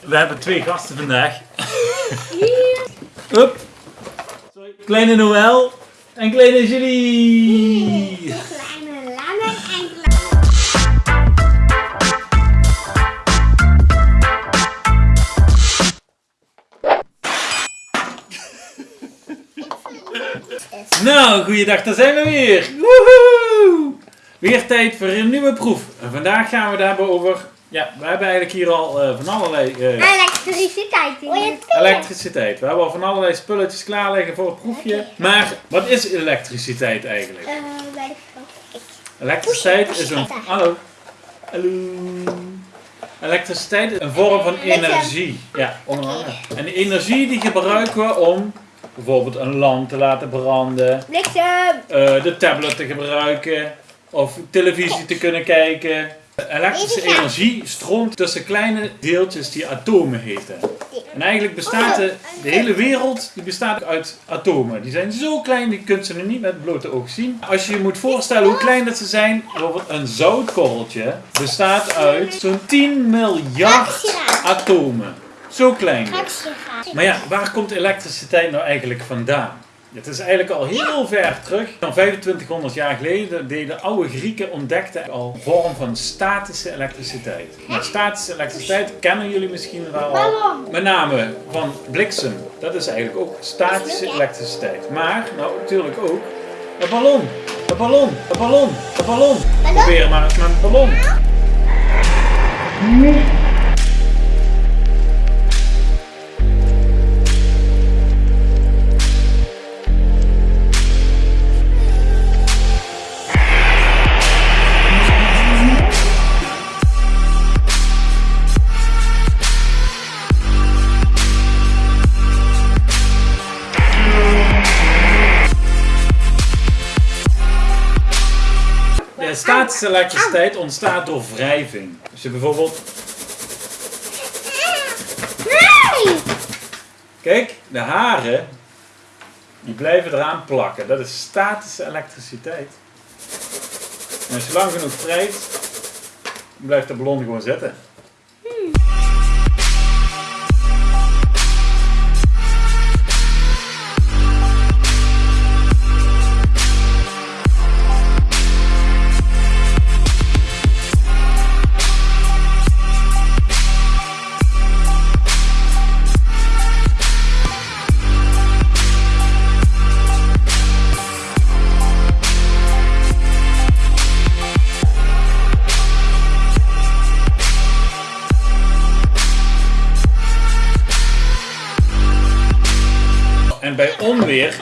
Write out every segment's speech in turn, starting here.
We hebben twee gasten vandaag. Hup. Kleine Noël en kleine Julie. Kleine lange en kleine. Nou, goeiedag, daar zijn we weer. Woehoe! Weer tijd voor een nieuwe proef. En vandaag gaan we het hebben over... Ja, we hebben eigenlijk hier al eh, van allerlei eh, Elektriciteit. elektriciteit. We hebben al van allerlei spulletjes klaar liggen voor het proefje. Maar wat is elektriciteit eigenlijk? Eh, bij de vrouw. Elektriciteit is een... Hallo. Hallo. Elektriciteit is een vorm van energie. Ja, onder andere. En die energie die gebruiken we om bijvoorbeeld een lamp te laten branden, Bliksem. eh, de tablet te gebruiken of televisie te kunnen kijken. Elektrische energie stroomt tussen kleine deeltjes die atomen heten. En eigenlijk bestaat de, de hele wereld die bestaat uit atomen. Die zijn zo klein, die kunt ze nu niet met het blote oog zien. Als je je moet voorstellen hoe klein dat ze zijn, bijvoorbeeld een zoutkorreltje bestaat uit zo'n 10 miljard atomen. Zo klein. dus. Maar ja, waar komt elektriciteit nou eigenlijk vandaan? Het is eigenlijk al heel ver terug. Van 2500 jaar geleden deden oude Grieken ontdekten al een vorm van statische elektriciteit. Maar statische elektriciteit kennen jullie misschien wel al. Met name van bliksem. Dat is eigenlijk ook statische elektriciteit. Maar, nou natuurlijk ook, een ballon. Een ballon. Een ballon. Een ballon. Probeer maar eens met een ballon. Elektriciteit ontstaat door wrijving. Als je bijvoorbeeld, Nee. kijk, de haren, die blijven eraan plakken. Dat is statische elektriciteit. En als je lang genoeg wrijft, blijft de ballon gewoon zitten.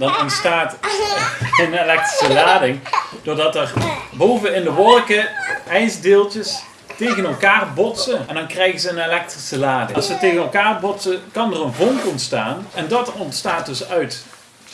Dan ontstaat een elektrische lading doordat er boven in de wolken ijsdeeltjes tegen elkaar botsen en dan krijgen ze een elektrische lading. Als ze tegen elkaar botsen kan er een vonk ontstaan en dat ontstaat dus uit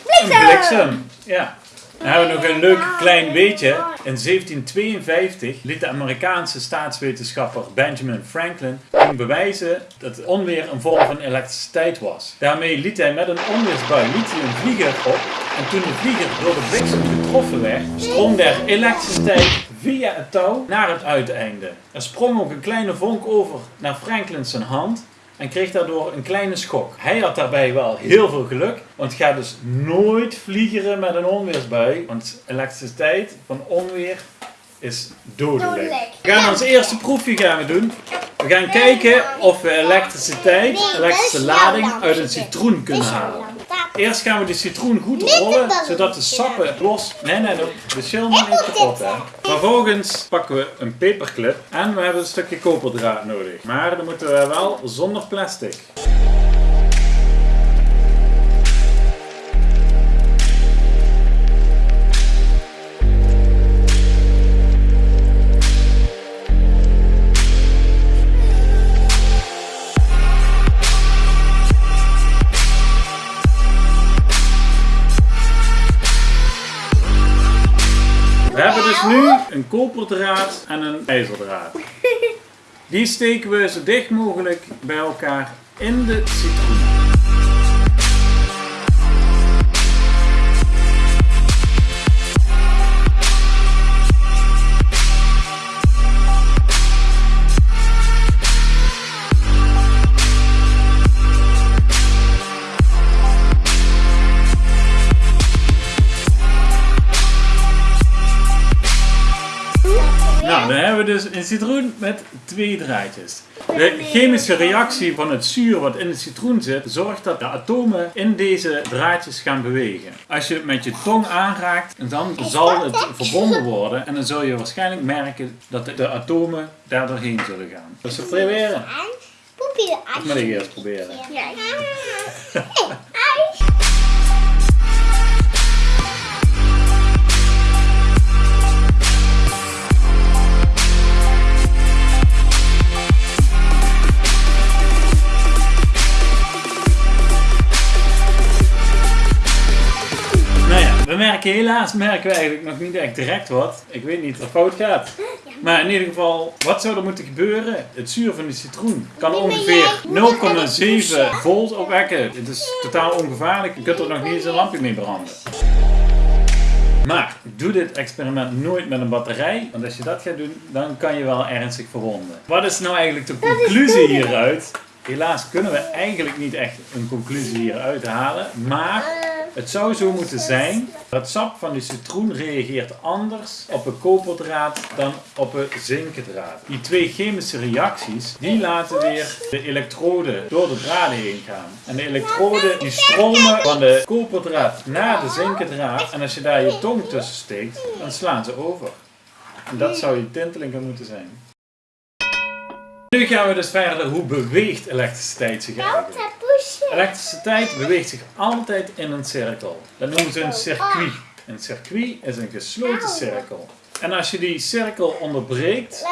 een bliksem. Ja. We nog een leuk klein beetje. In 1752 liet de Amerikaanse staatswetenschapper Benjamin Franklin bewijzen dat onweer een vorm van elektriciteit was. Daarmee liet hij met een onweersbui een vlieger op en toen de vlieger door de bliksem getroffen werd, stroomde er elektriciteit via het touw naar het uiteinde. Er sprong ook een kleine vonk over naar Franklin's hand en kreeg daardoor een kleine schok. Hij had daarbij wel heel veel geluk, want ga dus nooit vliegeren met een onweersbui, want elektriciteit van onweer is dodelijk. We gaan ons eerste proefje gaan we doen. We gaan kijken of we elektriciteit, elektrische lading uit een citroen kunnen halen. Eerst gaan we de citroen goed rollen, zodat de sappen los... Nee, nee, de schil moet niet kapot, hè. Vervolgens pakken we een paperclip en we hebben een stukje koperdraad nodig. Maar dan moeten we wel zonder plastic. We hebben dus nu een koperdraad en een ijzerdraad. Die steken we zo dicht mogelijk bij elkaar in de citroen. Hebben dus een citroen met twee draadjes. De chemische reactie van het zuur wat in de citroen zit, zorgt dat de atomen in deze draadjes gaan bewegen. Als je het met je tong aanraakt, dan zal het verbonden worden en dan zul je waarschijnlijk merken dat de, atomen daar doorheen zullen gaan. Dus we proberen. Poepie Dat moet ik eerst proberen. Ja. we merken helaas merken we eigenlijk nog niet echt direct wat. Ik weet niet wat fout gaat. Maar in ieder geval, wat zou er moeten gebeuren? Het zuur van de citroen kan ongeveer jij. 0,7 volt opwekken. Het is totaal ongevaarlijk. Je kunt er nog niet eens een lampje mee branden. Maar doe dit experiment nooit met een batterij, want als je dat gaat doen, dan kan je wel ernstig verwonden. Wat is nou eigenlijk de conclusie hieruit? Helaas kunnen we eigenlijk niet echt een conclusie hieruit halen, maar het zou zo moeten zijn. Het sap van de citroen reageert anders op een koperdraad dan op een zinkendraad. Die twee chemische reacties, die laten weer de elektroden door de draden heen gaan. En de elektroden die stromen van de koperdraad naar de zinkendraad. En als je daar je tong tussen steekt, dan slaan ze over. En dat zou je tinteling moeten zijn. Nu gaan we dus verder. Hoe beweegt elektriciteit zich eigenlijk? Elektriciteit beweegt zich altijd in een cirkel. Dat noemen ze een circuit. Een circuit is een gesloten cirkel. En als je die cirkel onderbreekt,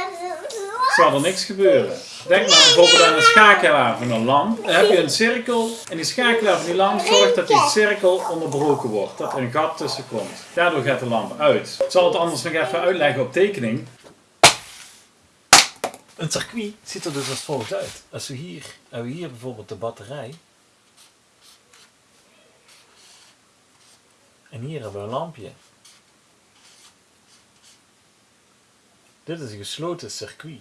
zal er niks gebeuren. Denk maar bijvoorbeeld aan een schakelaar van een lamp. Dan heb je een cirkel en die schakelaar van die lamp zorgt dat die cirkel onderbroken wordt. Dat er een gat tussen komt. Daardoor gaat de lamp uit. Ik zal het anders nog even uitleggen op tekening. Een circuit ziet er dus als volgt uit. Als we hier, hebben we hier bijvoorbeeld de batterij. En hier hebben we een lampje. Dit is een gesloten circuit.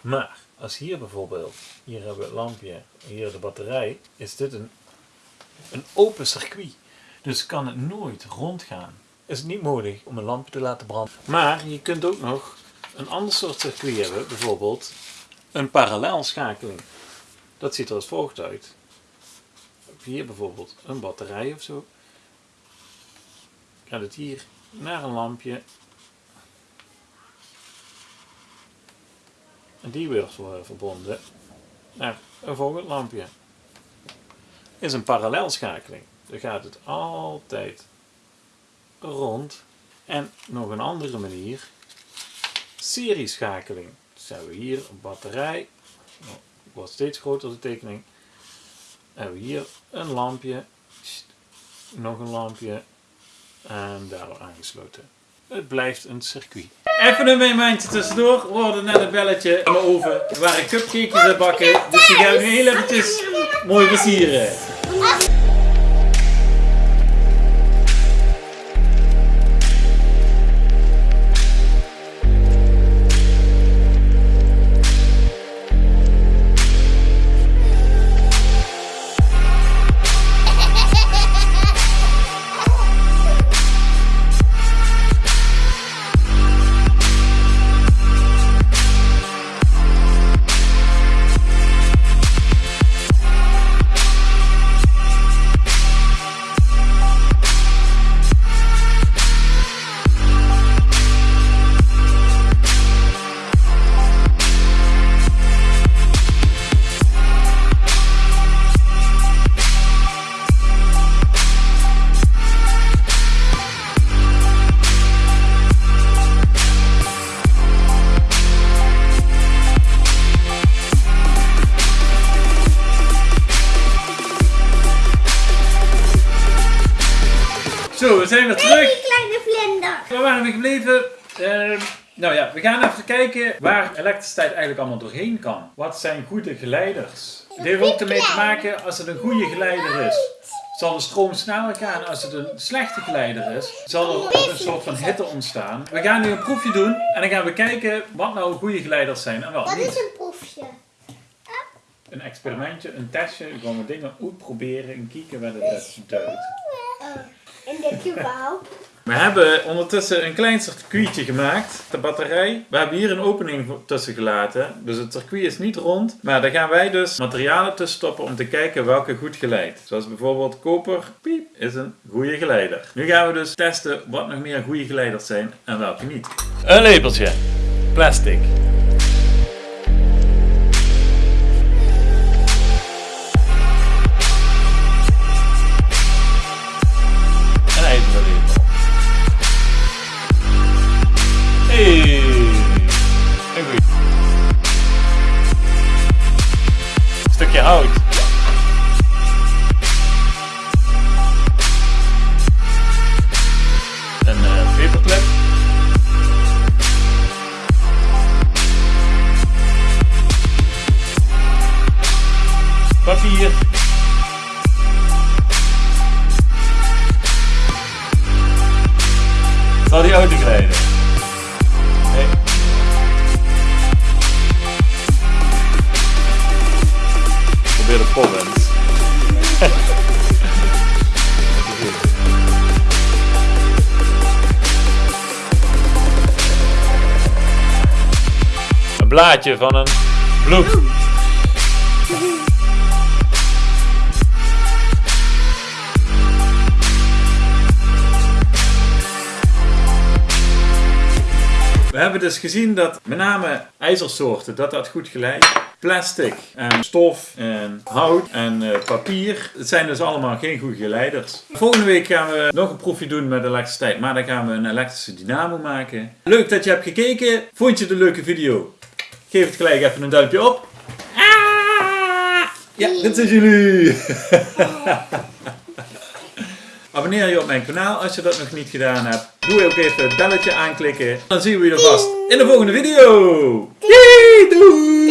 Maar als hier bijvoorbeeld, hier hebben we het lampje, hier de batterij, is dit een, een open circuit. Dus kan het nooit rondgaan. Is het niet mogelijk om een lampje te laten branden. Maar je kunt ook nog een ander soort circuit hebben, bijvoorbeeld een parallelschakeling. Dat ziet er als volgt uit. Hier bijvoorbeeld een batterij of zo. Gaat het hier naar een lampje. En die wordt weer verbonden naar een volgend lampje. Is een parallelschakeling. Dan gaat het altijd rond. En nog een andere manier serieschakeling. Dus hebben we hier een batterij, nou, wordt steeds groter de tekening. Hebben we hier een lampje, nog een lampje en daardoor aangesloten. Het blijft een circuit. Even een momentje tussendoor. We hoorden net een belletje in mijn oven. Er waren cupcakejes aan bakken. Dus die gaan we nu heel eventjes mooi versieren. Weer terug. Die kleine vlinder. Waar waren we gebleven? Ehm, nou ja, we gaan even kijken waar elektriciteit eigenlijk allemaal doorheen kan. Wat zijn goede geleiders? Het heeft ook ermee te maken als het een goede geleider is. Zal de stroom sneller gaan als het een slechte geleider is? Zal er een soort van hitte ontstaan? We gaan nu een proefje doen en dan gaan we kijken wat nou goede geleiders zijn en wat Wat is een proefje? Een experimentje, een testje, gewoon dingen uitproberen en kijken wat het. Oh, in dit geval. We hebben ondertussen een klein circuitje gemaakt. De batterij. We hebben hier een opening tussen gelaten. Dus het circuit is niet rond. Maar daar gaan wij dus materialen tussen stoppen om te kijken welke goed geleidt. Zoals bijvoorbeeld koper. Piep, is een goede geleider. Nu gaan we dus testen wat nog meer goede geleiders zijn en welke niet. Een lepeltje. Plastic. Papier. Zal die auto? Nee. Probeer de pollens. blaadje van een bloem. We hebben dus gezien dat met name ijzersoorten, dat dat goed geleidt. Plastic en stof en hout en eh, papier. Het zijn dus allemaal geen goede geleiders. Volgende week gaan we nog een proefje doen met elektriciteit. Maar dan gaan we een elektrische dynamo maken. Leuk dat je hebt gekeken. Vond je een leuke video? Geef het gelijk even een duimpje op. Ja, dit zijn jullie. Abonneer je op mijn kanaal als je dat nog niet gedaan hebt. Doe ook even het belletje aanklikken. Dan zien we je vast in de volgende video. Doei! doei.